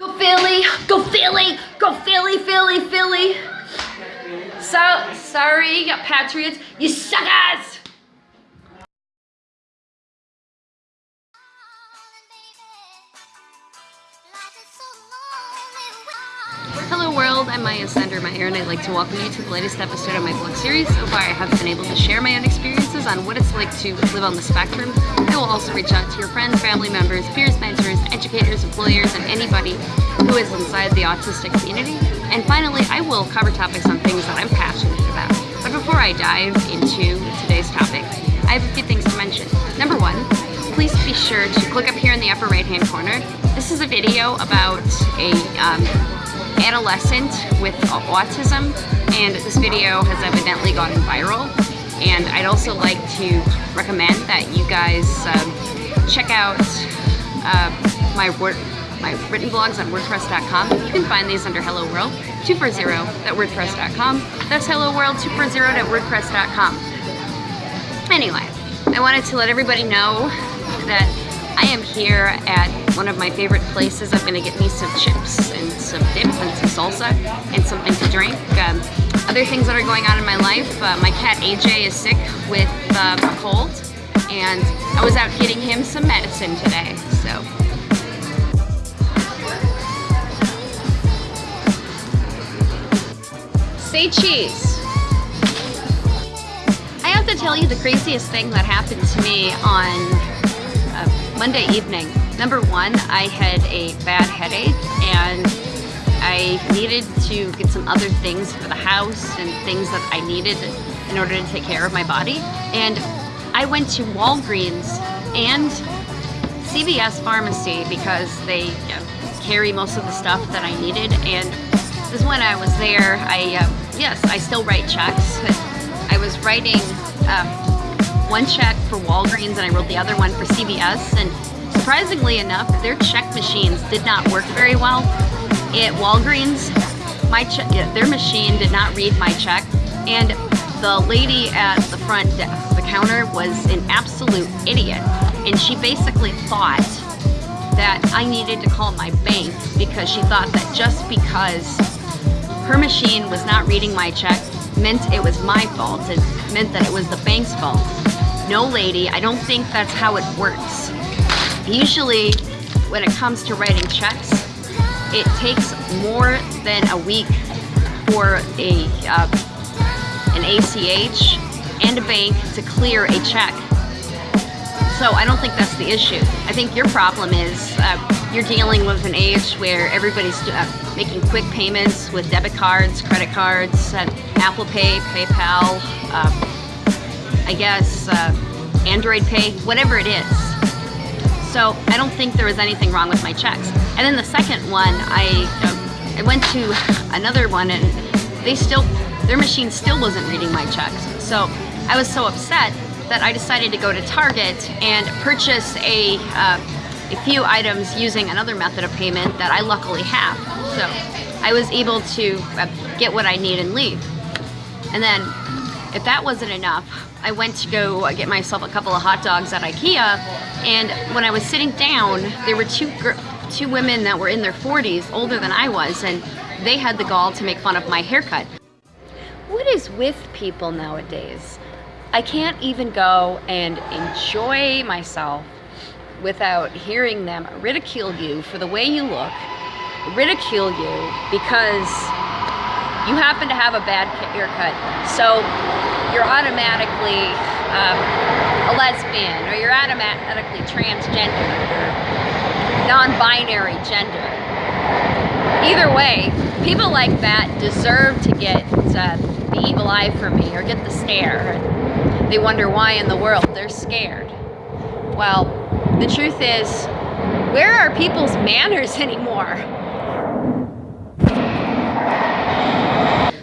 Go Philly! Go Philly! Go Philly, Philly, Philly! So, sorry, Patriots, you suckers! Hello world, I'm Maya Sundermeyer and I'd like to welcome you to the latest episode of my blog series. So far I have been able to share my own experiences on what it's like to live on the spectrum. I will also reach out to your friends, family members, peers, mentors, educators, employers, and anybody who is inside the autistic community. And finally, I will cover topics on things that I'm passionate about. But before I dive into today's topic, I have a few things to mention. Number one, please be sure to click up here in the upper right hand corner. This is a video about a um, adolescent with autism and this video has evidently gone viral and I'd also like to recommend that you guys um, check out uh, my word my written blogs on WordPress.com. You can find these under Hello World 240.wordpress.com. That's Hello World 240.wordpress.com. Anyway, I wanted to let everybody know that I am here at one of my favorite places. I'm gonna get me some chips and some dip and some salsa and something to drink. Um, other things that are going on in my life, uh, my cat AJ is sick with um, a cold and I was out getting him some medicine today, so. Say cheese. I have to tell you the craziest thing that happened to me on Monday evening. Number one, I had a bad headache and I needed to get some other things for the house and things that I needed in order to take care of my body. And I went to Walgreens and CVS Pharmacy because they you know, carry most of the stuff that I needed. And this when I was there, I, uh, yes, I still write checks. I was writing um, one check for Walgreens and I wrote the other one for CVS and surprisingly enough, their check machines did not work very well. At Walgreens, my their machine did not read my check and the lady at the front desk, the counter was an absolute idiot and she basically thought that I needed to call my bank because she thought that just because her machine was not reading my check meant it was my fault. It meant that it was the bank's fault. No, lady, I don't think that's how it works. Usually, when it comes to writing checks, it takes more than a week for a uh, an ACH and a bank to clear a check. So I don't think that's the issue. I think your problem is uh, you're dealing with an age where everybody's uh, making quick payments with debit cards, credit cards, uh, Apple Pay, PayPal, uh, I guess, uh, Android Pay, whatever it is. So I don't think there was anything wrong with my checks. And then the second one, I, uh, I went to another one and they still, their machine still wasn't reading my checks. So I was so upset that I decided to go to Target and purchase a, uh, a few items using another method of payment that I luckily have. So I was able to uh, get what I need and leave. And then if that wasn't enough, I went to go uh, get myself a couple of hot dogs at Ikea, and when I was sitting down, there were two two women that were in their 40s, older than I was, and they had the gall to make fun of my haircut. What is with people nowadays? I can't even go and enjoy myself without hearing them ridicule you for the way you look, ridicule you because you happen to have a bad haircut. So you're automatically um, a lesbian or you're automatically transgender or non-binary gender. Either way, people like that deserve to get uh, the evil eye from me or get the stare. They wonder why in the world they're scared. Well, the truth is, where are people's manners anymore?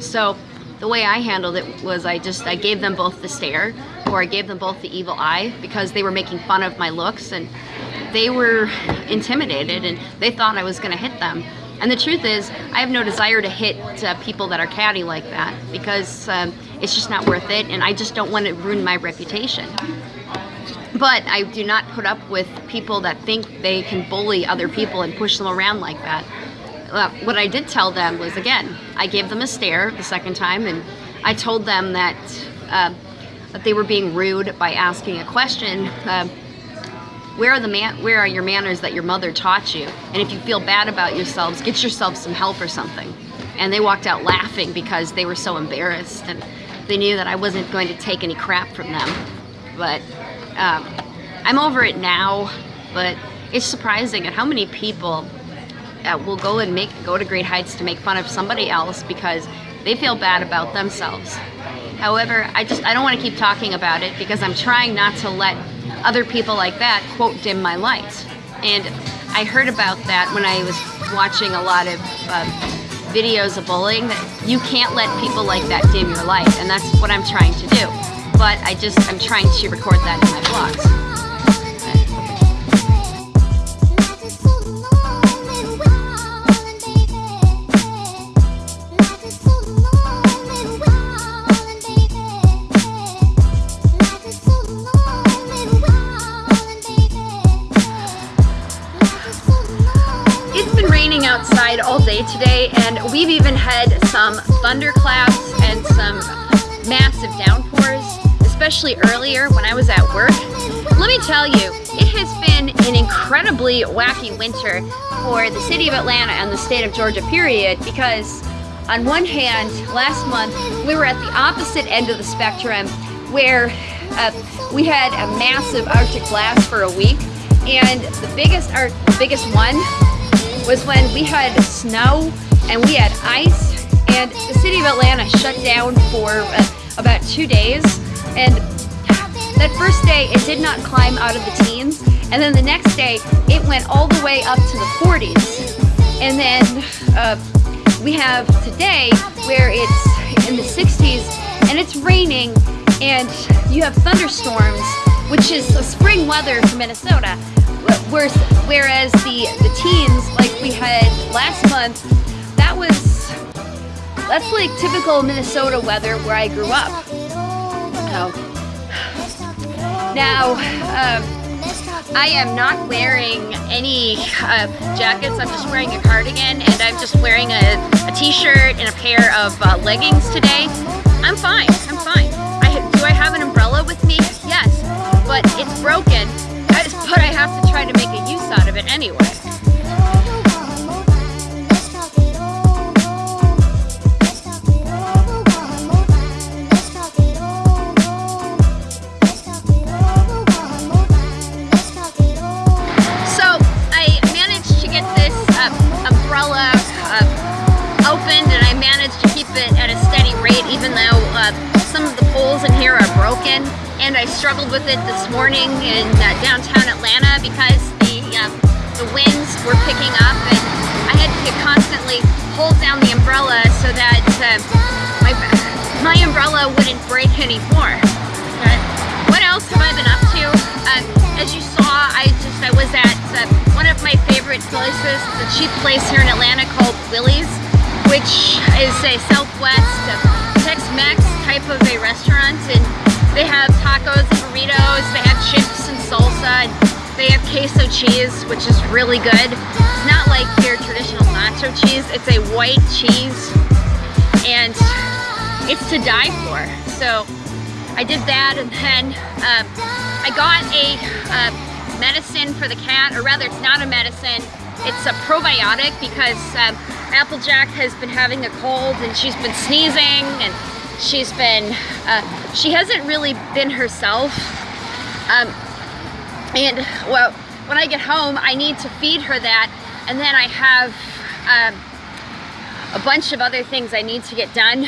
So the way I handled it was I just, I gave them both the stare or I gave them both the evil eye because they were making fun of my looks and they were intimidated and they thought I was gonna hit them. And the truth is, I have no desire to hit uh, people that are catty like that because um, it's just not worth it and I just don't want to ruin my reputation. but I do not put up with people that think they can bully other people and push them around like that. Uh, what I did tell them was, again, I gave them a stare the second time and I told them that, uh, that they were being rude by asking a question. Uh, where are the man where are your manners that your mother taught you and if you feel bad about yourselves get yourself some help or something and they walked out laughing because they were so embarrassed and they knew that I wasn't going to take any crap from them but um, I'm over it now but it's surprising at how many people uh, will go and make go to great heights to make fun of somebody else because they feel bad about themselves however I just I don't want to keep talking about it because I'm trying not to let other people like that, quote, dim my light. And I heard about that when I was watching a lot of um, videos of bullying, that you can't let people like that dim your light. And that's what I'm trying to do. But I just, I'm trying to record that in my vlogs. And we've even had some thunderclaps and some massive downpours, especially earlier when I was at work. Let me tell you, it has been an incredibly wacky winter for the city of Atlanta and the state of Georgia period because on one hand, last month we were at the opposite end of the spectrum where uh, we had a massive Arctic blast for a week and the biggest, our biggest one was when we had snow and we had ice and the city of Atlanta shut down for uh, about two days. And that first day it did not climb out of the teens. And then the next day it went all the way up to the 40s and then uh, we have today where it's in the 60s and it's raining and you have thunderstorms which is spring weather for Minnesota. Whereas the, the teens, like we had last month, that's like typical Minnesota weather where I grew up. Oh. Now, um, I am not wearing any uh, jackets, I'm just wearing a cardigan and I'm just wearing a a t-shirt and a pair of uh, leggings today. I'm fine, I'm fine. I, do I have an umbrella with me? Yes, but it's broken I, but I have to try to make a use out of it anyway. Struggled with it this morning in uh, downtown Atlanta because the uh, the winds were picking up and I had to constantly hold down the umbrella so that uh, my, my umbrella wouldn't break anymore. But what else have I been up to? Uh, as you saw, I just I was at uh, one of my favorite places, the cheap place here in Atlanta called Willy's, which is a Southwest Tex-Mex type of a restaurant and they have tacos and burritos, they have chips and salsa, and they have queso cheese, which is really good. It's not like your traditional nacho cheese, it's a white cheese, and it's to die for. So I did that, and then um, I got a uh, medicine for the cat, or rather it's not a medicine, it's a probiotic because um, Applejack has been having a cold and she's been sneezing and She's been, uh, she hasn't really been herself. Um, and well, when I get home, I need to feed her that. And then I have um, a bunch of other things I need to get done.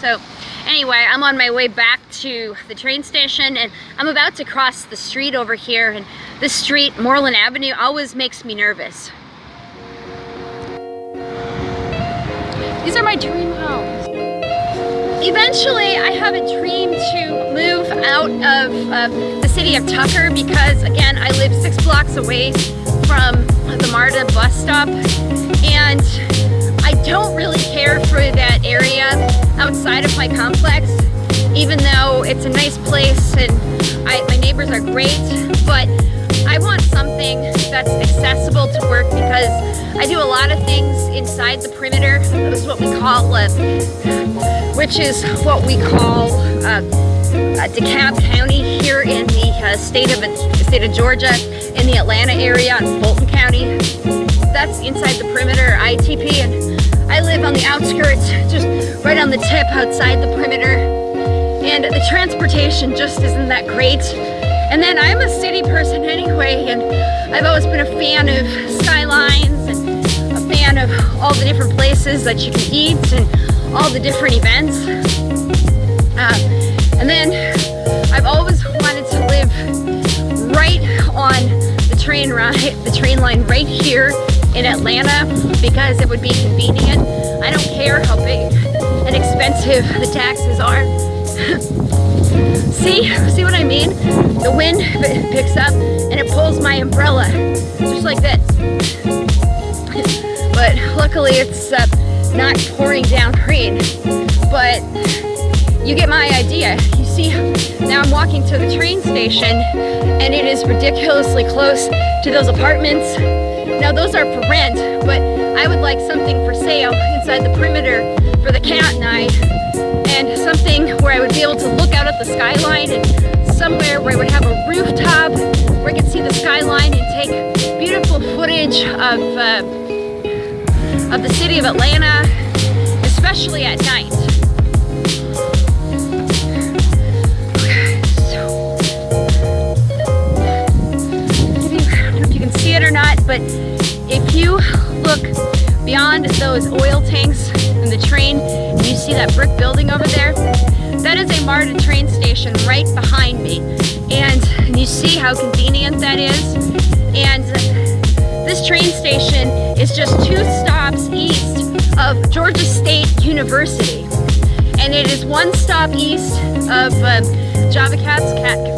So anyway, I'm on my way back to the train station and I'm about to cross the street over here. And this street, Moreland Avenue, always makes me nervous. These are my homes. Eventually, I have a dream to move out of uh, the city of Tucker because, again, I live six blocks away from the MARTA bus stop. And I don't really care for that area outside of my complex even though it's a nice place and I, my neighbors are great, but I want something that's accessible to work because I do a lot of things inside the perimeter. This is what we call, uh, which is what we call uh, uh, DeKalb County here in the uh, state of state of Georgia, in the Atlanta area, in Fulton County. That's inside the perimeter ITP, and I live on the outskirts, just right on the tip outside the perimeter. And the transportation just isn't that great. And then I'm a city person anyway, and I've always been a fan of skylines and a fan of all the different places that you can eat and all the different events. Uh, and then I've always wanted to live right on the train ride, the train line right here in Atlanta because it would be convenient. I don't care how big and expensive the taxes are. See, see what I mean? The wind picks up and it pulls my umbrella, just like this. but luckily it's uh, not pouring down rain. But you get my idea. You see, now I'm walking to the train station and it is ridiculously close to those apartments. Now those are for rent, but I would like something for sale inside the perimeter for the cat and I something where I would be able to look out at the skyline and somewhere where I would have a rooftop where I could see the skyline and take beautiful footage of, uh, of the city of Atlanta, especially at night. I don't know if you can see it or not, but if you look beyond those oil tanks and the train and you see that brick building over there, that is a MARTA train station right behind me. And you see how convenient that is. And this train station is just two stops east of Georgia State University. And it is one stop east of uh, Java Cats Cat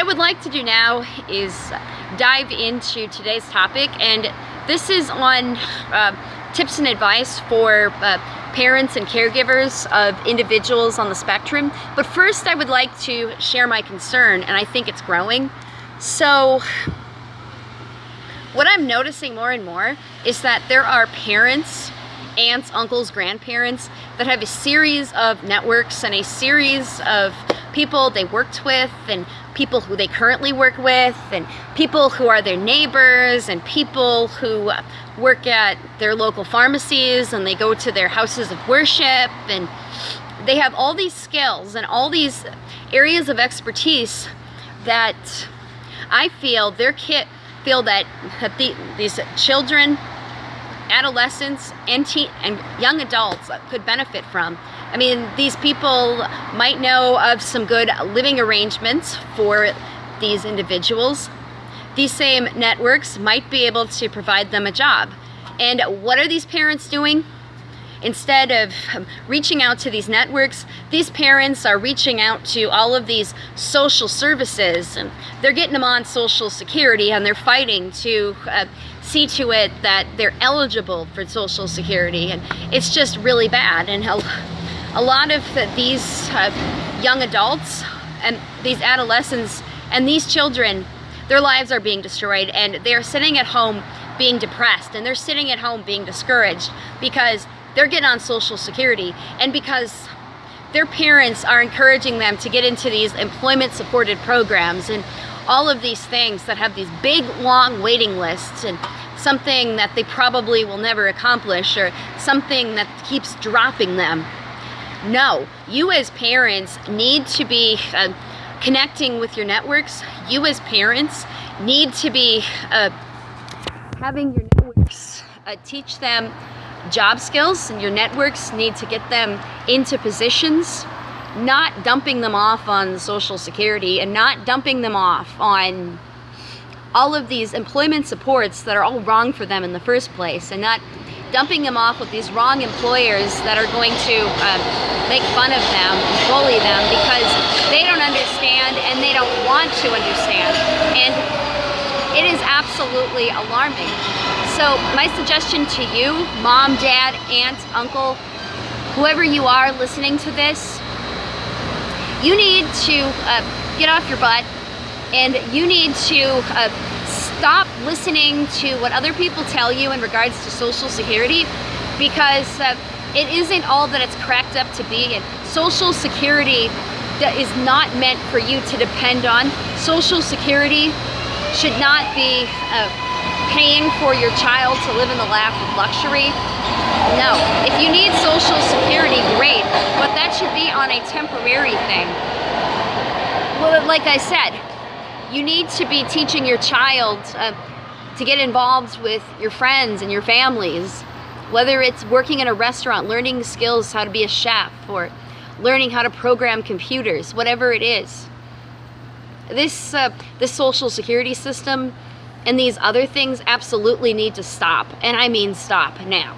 I would like to do now is dive into today's topic and this is on uh, tips and advice for uh, parents and caregivers of individuals on the spectrum. But first I would like to share my concern and I think it's growing. So what I'm noticing more and more is that there are parents aunts, uncles, grandparents that have a series of networks and a series of people they worked with and people who they currently work with and people who are their neighbors and people who work at their local pharmacies and they go to their houses of worship and they have all these skills and all these areas of expertise that I feel their kid feel that, that the, these children adolescents and teen and young adults could benefit from. I mean, these people might know of some good living arrangements for these individuals. These same networks might be able to provide them a job. And what are these parents doing? Instead of reaching out to these networks, these parents are reaching out to all of these social services and they're getting them on social security and they're fighting to uh, see to it that they're eligible for social security and it's just really bad and a, lot of these uh, young adults and these adolescents and these children their lives are being destroyed and they're sitting at home being depressed and they're sitting at home being discouraged because they're getting on social security and because their parents are encouraging them to get into these employment supported programs and all of these things that have these big long waiting lists and something that they probably will never accomplish or something that keeps dropping them. No, you as parents need to be uh, connecting with your networks. You as parents need to be uh, having your networks uh, teach them job skills and your networks need to get them into positions not dumping them off on social security and not dumping them off on all of these employment supports that are all wrong for them in the first place and not dumping them off with these wrong employers that are going to uh, make fun of them and bully them because they don't understand and they don't want to understand. And it is absolutely alarming. So my suggestion to you, mom, dad, aunt, uncle, whoever you are listening to this, you need to uh, get off your butt and you need to uh, listening to what other people tell you in regards to Social Security because uh, it isn't all that it's cracked up to be and Social Security that is not meant for you to depend on. Social Security should not be uh, paying for your child to live in the lap of luxury. No, if you need Social Security, great, but that should be on a temporary thing. Well, like I said, you need to be teaching your child uh, to get involved with your friends and your families, whether it's working in a restaurant, learning skills how to be a chef, or learning how to program computers, whatever it is. This, uh, this social security system and these other things absolutely need to stop, and I mean stop now.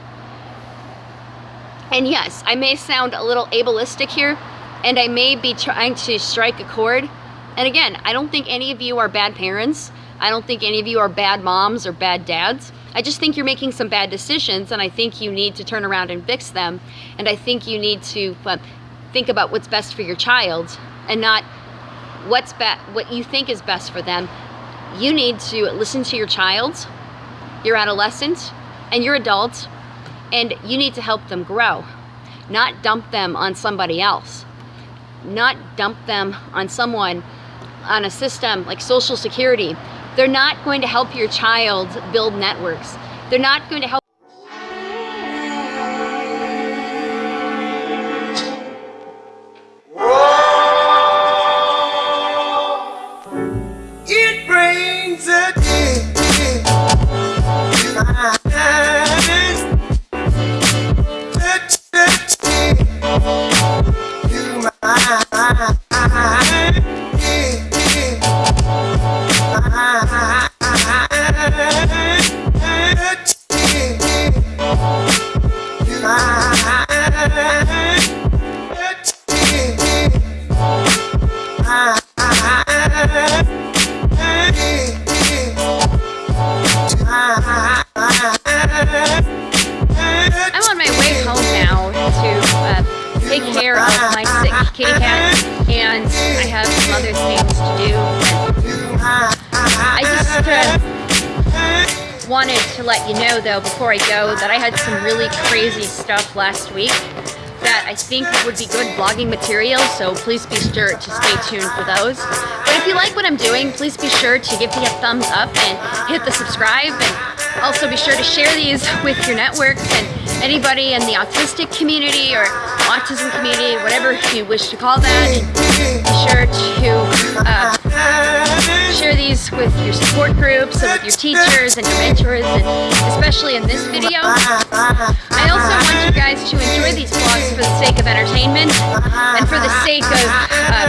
And yes, I may sound a little ableistic here, and I may be trying to strike a chord, and again, I don't think any of you are bad parents. I don't think any of you are bad moms or bad dads. I just think you're making some bad decisions and I think you need to turn around and fix them. And I think you need to uh, think about what's best for your child and not what's what you think is best for them. You need to listen to your child, your adolescent, and your adult, and you need to help them grow, not dump them on somebody else, not dump them on someone on a system like Social Security, they're not going to help your child build networks. They're not going to help kitty and I have some other things to do. I just uh, wanted to let you know, though, before I go, that I had some really crazy stuff last week that I think would be good vlogging material, so please be sure to stay tuned for those. But if you like what I'm doing, please be sure to give me a thumbs up and hit the subscribe, and also be sure to share these with your networks and anybody in the autistic community or autism community, whatever you wish to call that. Be sure to uh, share these with your support groups and with your teachers and your mentors, and especially in this video. I also want you guys to enjoy these vlogs for the sake of entertainment and for the sake of uh,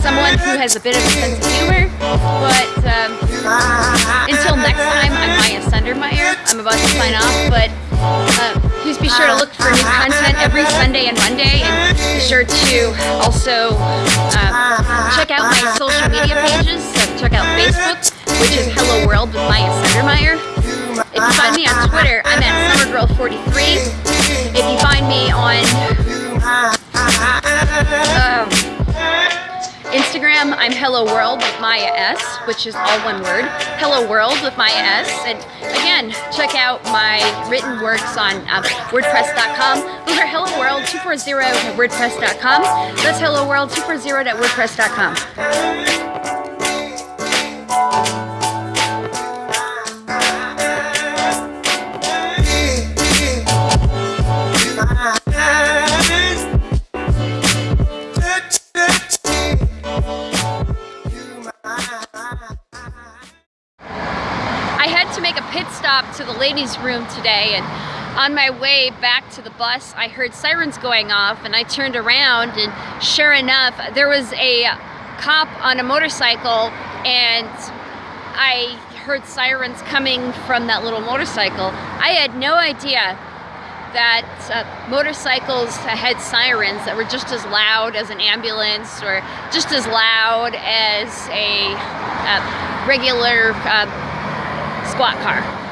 someone who has a bit of a sense of humor. But um, until next time, I'm Maya Sundermeyer. I'm about to sign off, but uh, please be sure to look for new content every Sunday and Monday, and be sure to also uh, check out my social media pages. So check out Facebook, which is Hello World with Maya Sundermeyer. If you find me on Twitter, I'm at SummerGirl43. If you find me on um, Instagram, I'm Hello World with Maya S, which is all one word. Hello World with Maya S. And again, check out my written works on um, WordPress.com. Those are Hello World 240 at WordPress.com. That's Hello World 240 at WordPress.com. to the ladies' room today and on my way back to the bus, I heard sirens going off and I turned around and sure enough, there was a cop on a motorcycle and I heard sirens coming from that little motorcycle. I had no idea that uh, motorcycles had sirens that were just as loud as an ambulance or just as loud as a uh, regular uh, squat car.